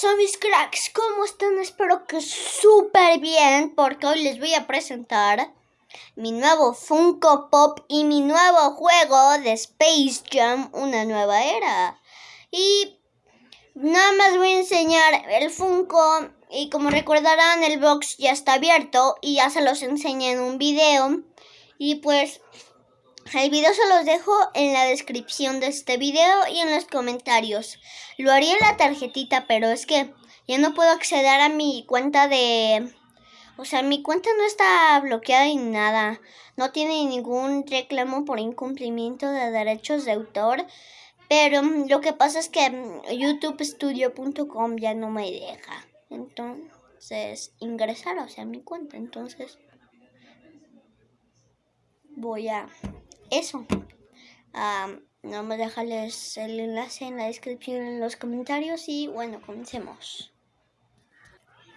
pasa mis cracks? ¿Cómo están? Espero que súper bien porque hoy les voy a presentar mi nuevo Funko Pop y mi nuevo juego de Space Jam, una nueva era. Y nada más voy a enseñar el Funko y como recordarán el box ya está abierto y ya se los enseñé en un video. Y pues el video se los dejo en la descripción de este video y en los comentarios. Lo haría en la tarjetita, pero es que ya no puedo acceder a mi cuenta de... O sea, mi cuenta no está bloqueada ni nada. No tiene ningún reclamo por incumplimiento de derechos de autor. Pero lo que pasa es que youtubestudio.com ya no me deja. Entonces, ingresar, o sea, mi cuenta. Entonces, voy a eso. no me dejarles el enlace en la descripción, en los comentarios y bueno, comencemos.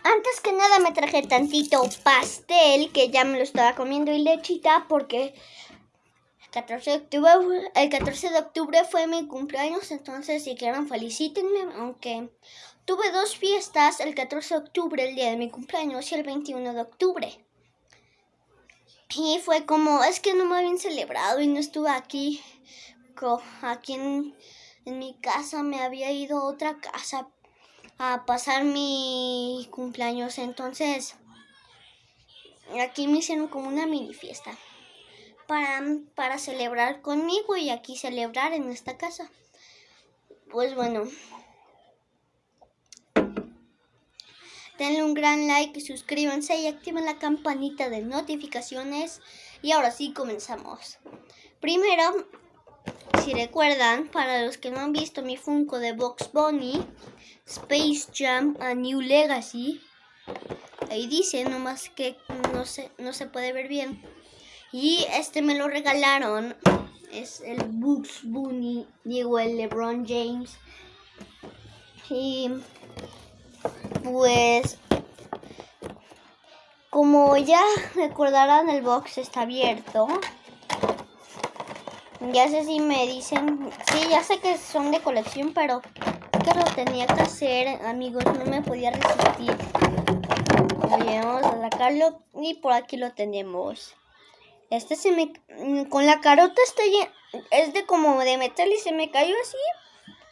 Antes que nada me traje tantito pastel que ya me lo estaba comiendo y lechita porque el 14 de octubre, el 14 de octubre fue mi cumpleaños, entonces si quieren felicítenme, aunque tuve dos fiestas, el 14 de octubre, el día de mi cumpleaños, y el 21 de octubre. Y fue como, es que no me habían celebrado y no estuve aquí. Aquí en, mi casa me había ido a otra casa a pasar mi cumpleaños. Entonces, aquí me hicieron como una mini fiesta para, para celebrar conmigo y aquí celebrar en esta casa. Pues bueno, denle un gran like, suscríbanse y activen la campanita de notificaciones. Y ahora sí, comenzamos. Primero, si recuerdan, para los que no han visto mi Funko de Box Bunny, Space Jam A New Legacy, ahí dice, nomás que no se, no se puede ver bien. Y este me lo regalaron, es el Bugs Bunny, digo el LeBron James. Y pues como ya recordarán el box está abierto. Ya sé si me dicen, sí, ya sé que son de colección, pero que lo tenía que hacer, amigos, no me podía resistir. vamos a sacarlo y por aquí lo tenemos. Este se me, con la carota está es de como de metal y se me cayó así.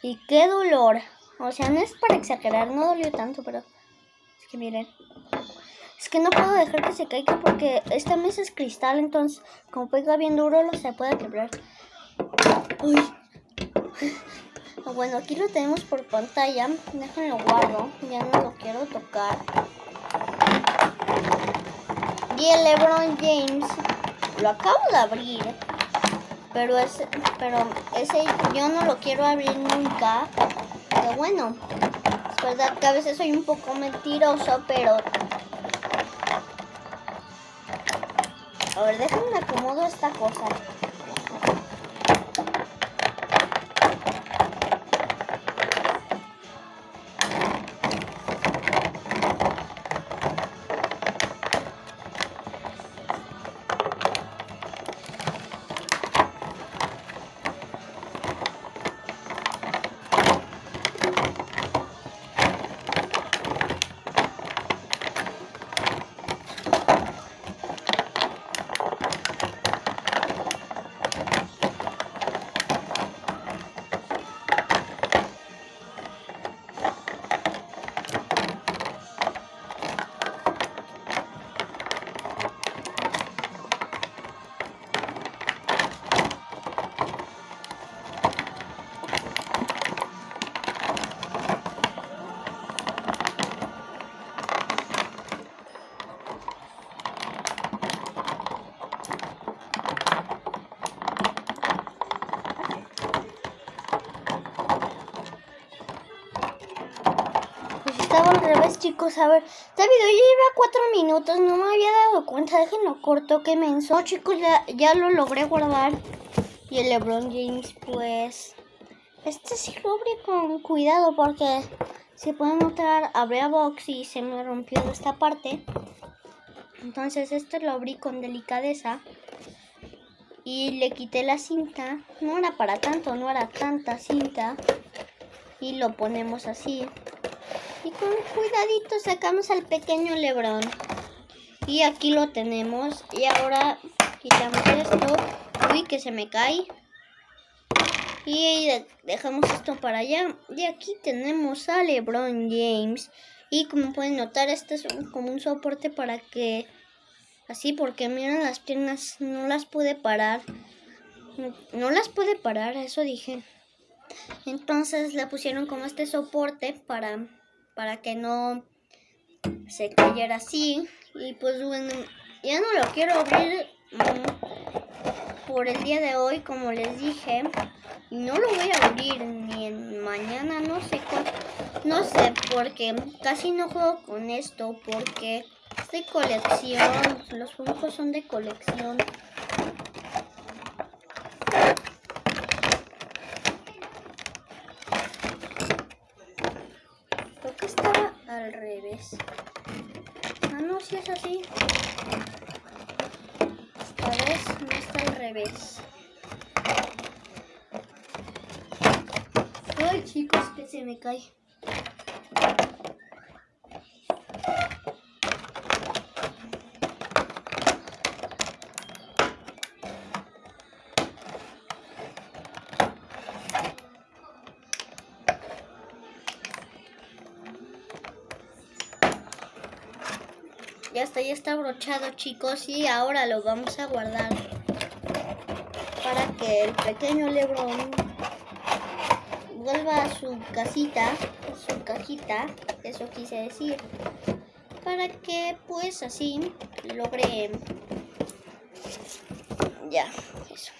Y qué dolor. O sea, no es para exagerar, no dolió tanto, pero es que miren. Es que no puedo dejar que se caiga porque esta mesa es cristal, entonces como pega bien duro lo se puede quebrar. Uy. Bueno, aquí lo tenemos por pantalla. Déjenlo guardo, ya no lo quiero tocar. Y el LeBron James lo acabo de abrir. Pero ese, pero ese yo no lo quiero abrir nunca pero bueno, es verdad que a veces soy un poco mentiroso, pero... A ver, déjenme acomodo esta cosa. Al revés, chicos. A ver, este video lleva cuatro minutos. No me había dado cuenta. Déjenlo corto, qué menso. chicos, ya, ya lo logré guardar. Y el LeBron James, pues... Este sí lo abrí con cuidado porque... Si pueden notar, abrí a box y se me rompió esta parte. Entonces este lo abrí con delicadeza. Y le quité la cinta. No era para tanto, no era tanta cinta. Y lo ponemos así. Y con cuidadito sacamos al pequeño Lebrón. Y aquí lo tenemos. Y ahora quitamos esto. Uy, que se me cae. Y dejamos esto para allá. Y aquí tenemos a LeBron James. Y como pueden notar, este es como un soporte para que... Así, porque miren las piernas, no las puede parar. No, no las puede parar, eso dije. Entonces le pusieron como este soporte para, para que no se cayera así. Y pues bueno, ya no lo quiero abrir mm, por el día de hoy, como les dije. No lo voy a abrir ni en mañana, no sé. No sé, porque casi no juego con esto, porque es de colección. Los juegos son de colección. Creo que estaba revés. Ah, no, si es así. Esta vez no está al revés. Ay, chicos, que se me cae. Ya está, ya está brochado chicos y ahora lo vamos a guardar para que el pequeño Lebron vuelva a su casita, su cajita, eso quise decir, para que pues así logre ya, eso.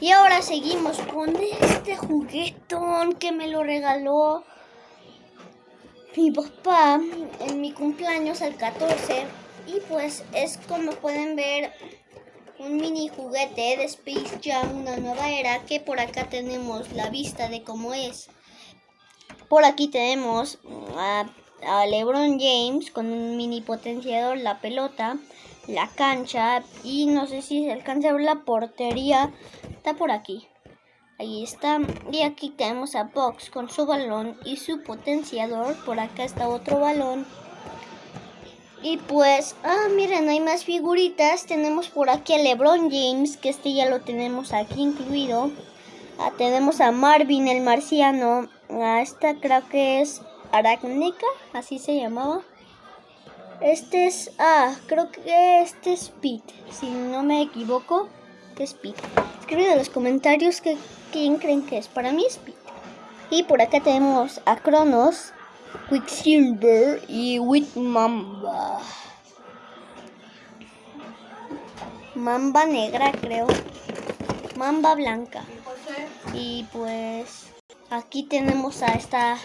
Y ahora seguimos con este juguetón que me lo regaló mi papá en mi cumpleaños al 14 y pues es como pueden ver un mini juguete de Space Jam, una nueva era, que por acá tenemos la vista de cómo es. Por aquí tenemos a, LeBron James con un mini potenciador, la pelota, la cancha y no sé si se alcanza a ver la portería, está por aquí. Ahí está. Y aquí tenemos a Box con su balón y su potenciador. Por acá está otro balón. Y pues, ah, miren, hay más figuritas. Tenemos por aquí a LeBron James, que este ya lo tenemos aquí incluido. Ah, tenemos a Marvin el marciano. Ah, esta creo que es Aracnica, así se llamaba. Este es, ah, creo que este es Pete, si no me equivoco, es Pete. Escriben en los comentarios que quién creen que es. Para mí es Pete. Y por acá tenemos a Cronos, Quicksilver y With Mamba. Mamba negra, creo. Mamba blanca. Y pues aquí tenemos a esta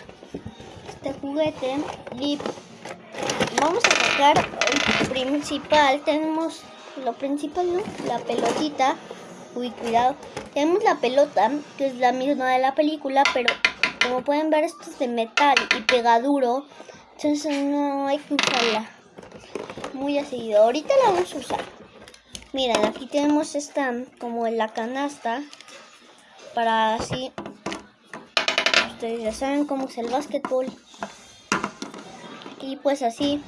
este juguete y vamos a sacar el principal. Tenemos lo principal, ¿no? La pelotita. Uy, cuidado. Tenemos la pelota, que es la misma de la película, pero como pueden ver esto es de metal y pega duro. Entonces no hay que usarla muy así. Ahorita la vamos a usar. Miren, aquí tenemos esta como en la canasta. Para así. Ustedes ya saben cómo es el básquetbol. Y pues así.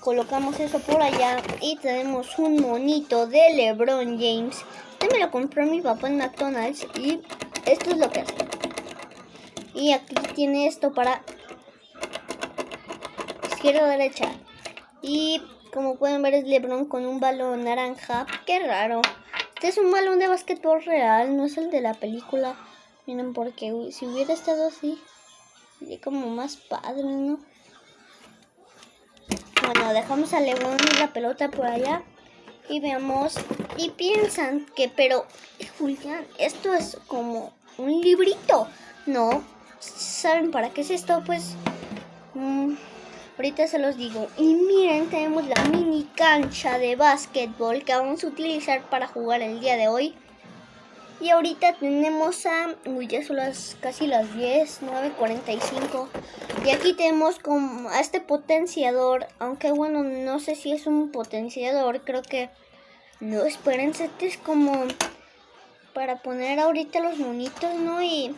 Colocamos eso por allá. Y tenemos un monito de LeBron James. Este me lo compró mi papá en McDonald's. Y esto es lo que hace. Y aquí tiene esto para izquierda o derecha. Y como pueden ver es Lebron con un balón naranja. Qué raro. Este es un balón de básquetbol real, no es el de la película. Miren, porque si hubiera estado así, sería como más padre, ¿no? Bueno, dejamos a Lebron y la pelota por allá. Y veamos. Y piensan que, pero, Julián, esto es como un librito. No, ¿Saben para qué es esto? Pues mm, ahorita se los digo. Y miren, tenemos la mini cancha de básquetbol que vamos a utilizar para jugar el día de hoy. Y ahorita tenemos a... Uy, ya son las, casi las 10, 9.45. Y aquí tenemos como a este potenciador. Aunque bueno, no sé si es un potenciador. Creo que... No, espérense, este es como... Para poner ahorita los monitos, ¿no? Y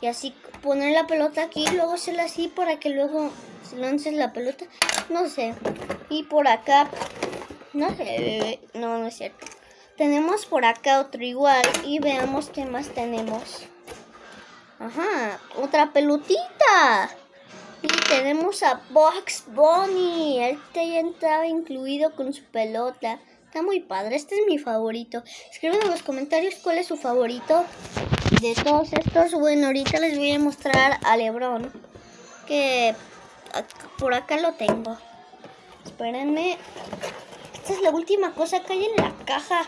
Y así poner la pelota aquí, y luego hacerla así para que luego se lances la pelota. No sé. Y por acá, no sé, no, no es cierto. Tenemos por acá otro igual y veamos qué más tenemos. Ajá, otra pelotita. Y tenemos a Box Bunny. Este ya estaba incluido con su pelota. Está muy padre. Este es mi favorito. Escriben en los comentarios cuál es su favorito de todos estos. Bueno, ahorita les voy a mostrar a Lebron. Que por acá lo tengo. Espérenme. Esta es la última cosa que hay en la caja.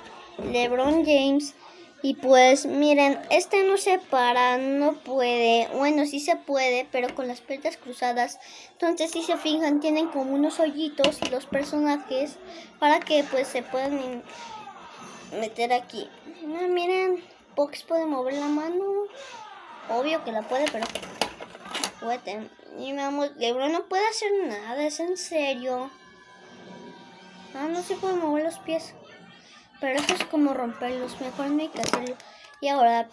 LeBron James. Y pues miren, este no se para, no puede. Bueno, sí se puede, pero con las piernas cruzadas. Entonces, si se fijan, tienen como unos hoyitos los personajes para que pues se puedan meter aquí. Ah, miren, Box puede mover la mano. Obvio que la puede, pero puede. Y vamos, Lebron no puede hacer nada, es en serio. Ah, no se puede mover los pies. Pero eso es como romperlos. Mejor no hay que hacerlo. Y ahora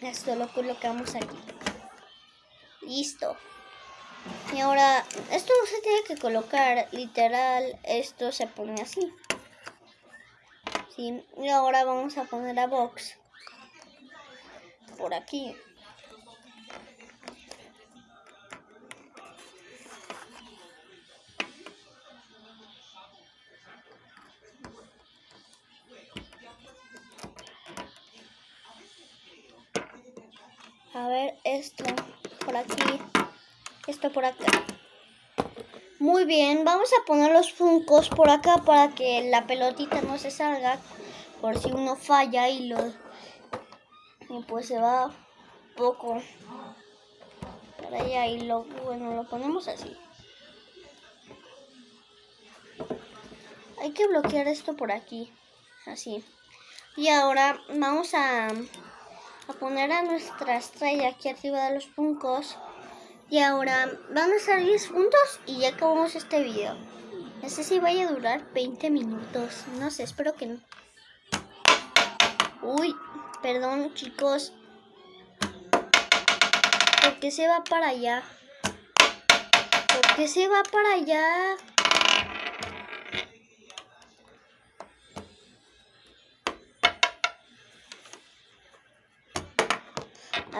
esto lo colocamos aquí. Listo. Y ahora, esto no se tiene que colocar literal. Esto se pone así. ¿Sí? Y ahora vamos a poner a box. Por aquí. A ver, esto por aquí, esto por acá. Muy bien, vamos a poner los funcos por acá para que la pelotita no se salga. Por si uno falla y lo... Y pues se va poco para allá y lo... Bueno, lo ponemos así. Hay que bloquear esto por aquí. Así. Y ahora vamos a a poner a nuestra estrella aquí arriba de los puncos. Y ahora van a ser 10 puntos y ya acabamos este video. No sé si vaya a durar 20 minutos. No sé, espero que no. Uy, perdón chicos. Porque se va para allá? Porque se va para allá?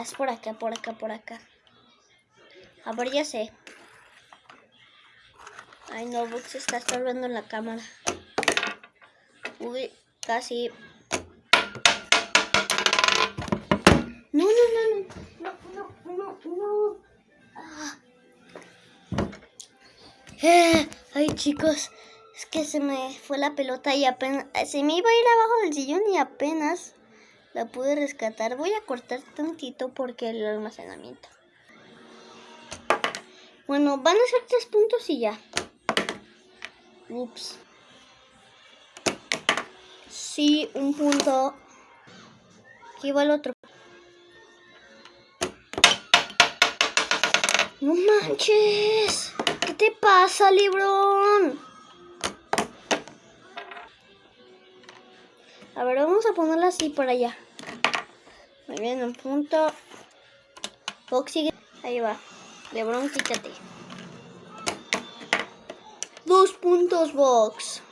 Es por acá, por acá, por acá. A ver, ya sé. Ay, no, se está estorbando la cámara. Uy, casi. Ay, chicos. Es que se me fue la pelota y apenas... Se me iba a ir abajo del sillón y apenas la pude rescatar. Voy a cortar tantito porque el almacenamiento. Bueno, van a ser tres puntos y ya. Ups. Sí, un punto. Aquí va el otro. No manches. ¿Qué te pasa, Librón? A ver, vamos a ponerla así por allá. Muy bien, un punto. Fox sigue. Ahí va. Lebron, quítate. Dos puntos, Box.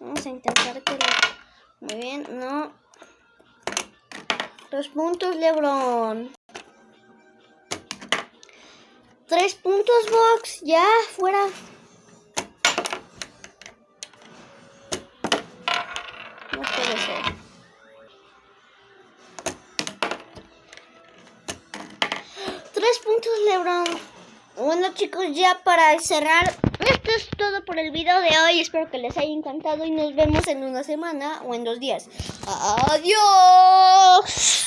Vamos a intentar que... Muy bien, no. Dos puntos, Lebron. Tres puntos, Box. Ya, fuera. No puede ser. puntos, Lebron. Bueno, chicos, ya para cerrar, esto es todo por el video de hoy. Espero que les haya encantado y nos vemos en una semana o en dos días. Adiós.